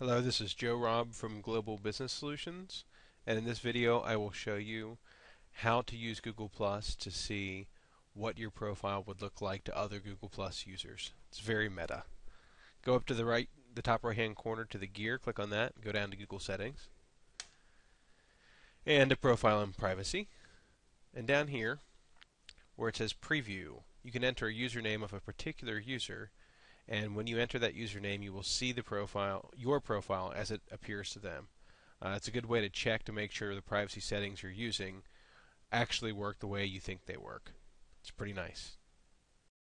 Hello, this is Joe Robb from Global Business Solutions, and in this video I will show you how to use Google Plus to see what your profile would look like to other Google Plus users. It's very meta. Go up to the right, the top right hand corner to the gear, click on that, go down to Google Settings, and to Profile and Privacy. And down here, where it says Preview, you can enter a username of a particular user and when you enter that username, you will see the profile, your profile, as it appears to them. Uh, it's a good way to check to make sure the privacy settings you're using actually work the way you think they work. It's pretty nice.